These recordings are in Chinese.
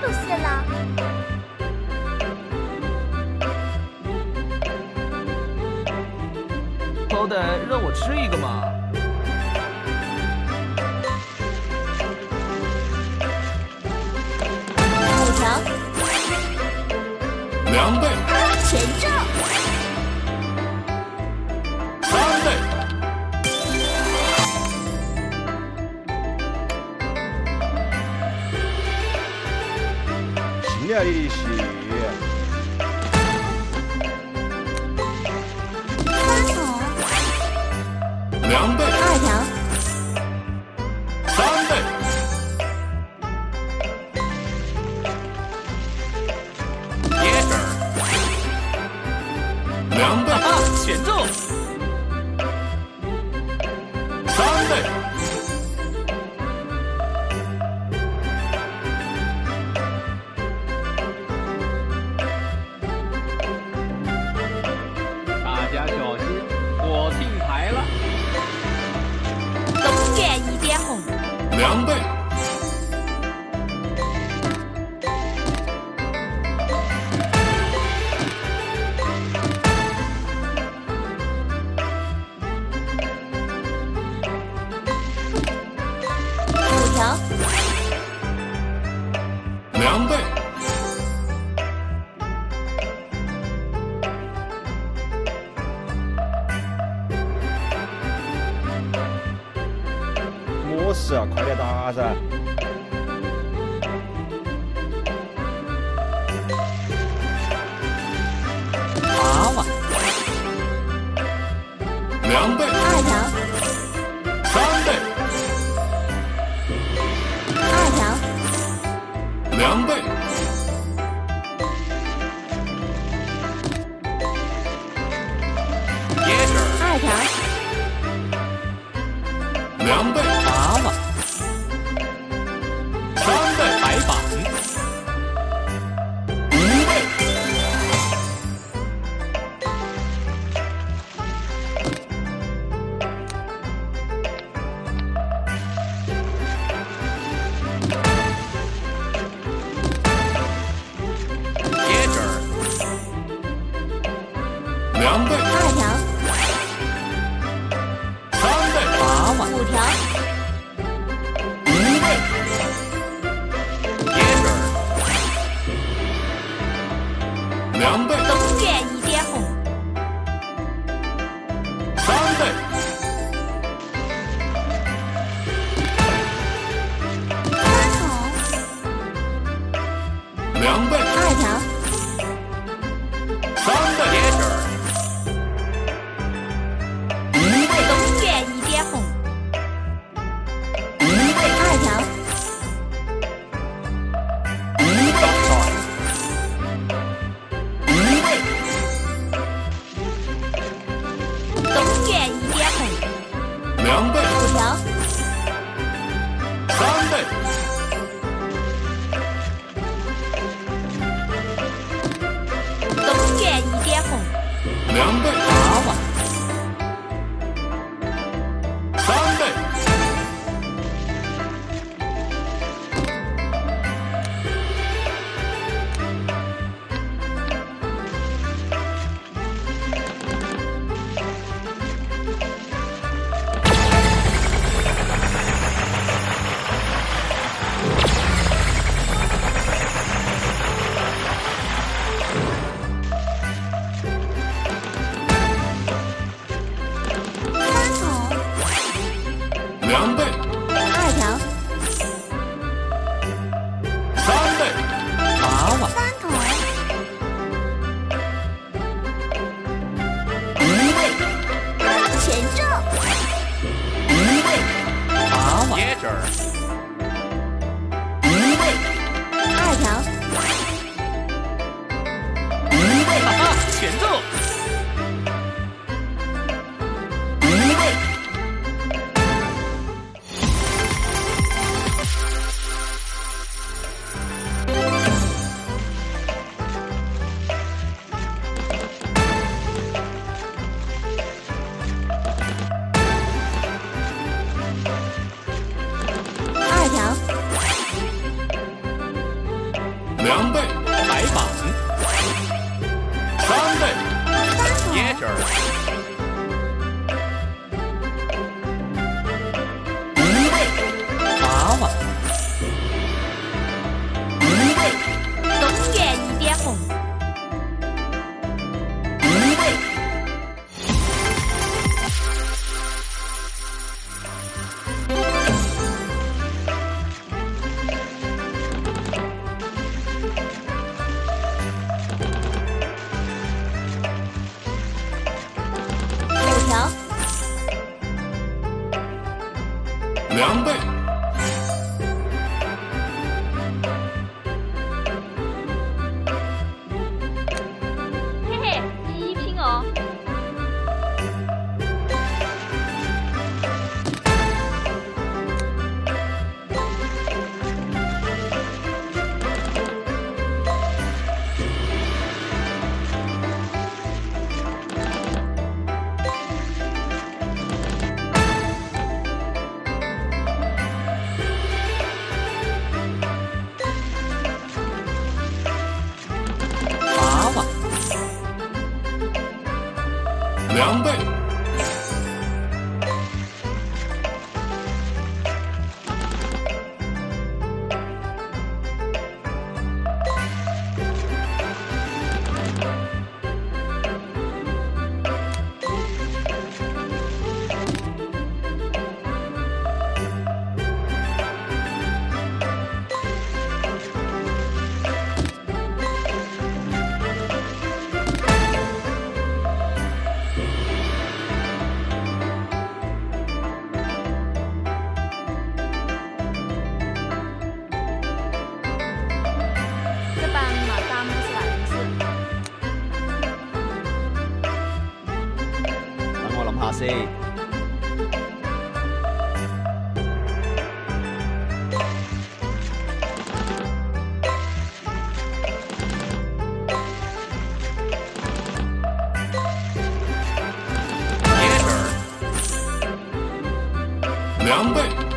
都谢了。好歹让我吃一个嘛。五条，两倍，全中。Arishi. 狼狈。是啊快点打噻。娃娃两倍。二条三倍。二条。两倍。两倍。get her. 两倍，白板。三倍，椰汁儿。五倍，娃娃。五倍，东园一点红。狼队两倍。一倍，两倍。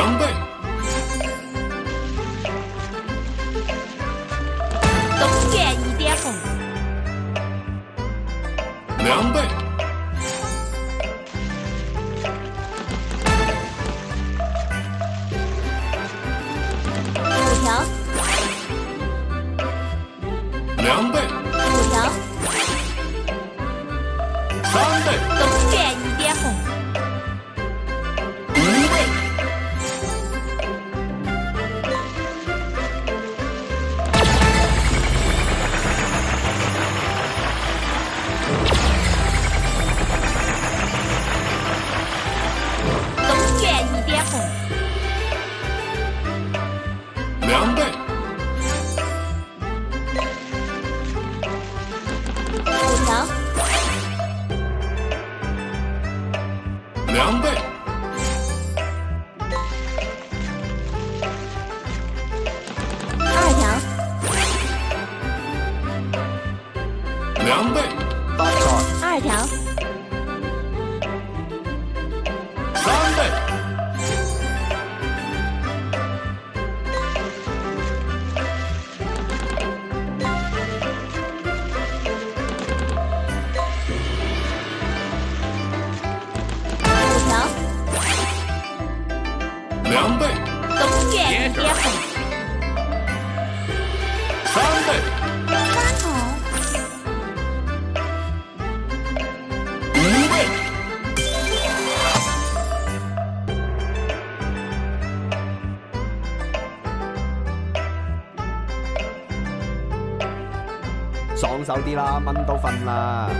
number 爽手啲啦，蚊都瞓啦。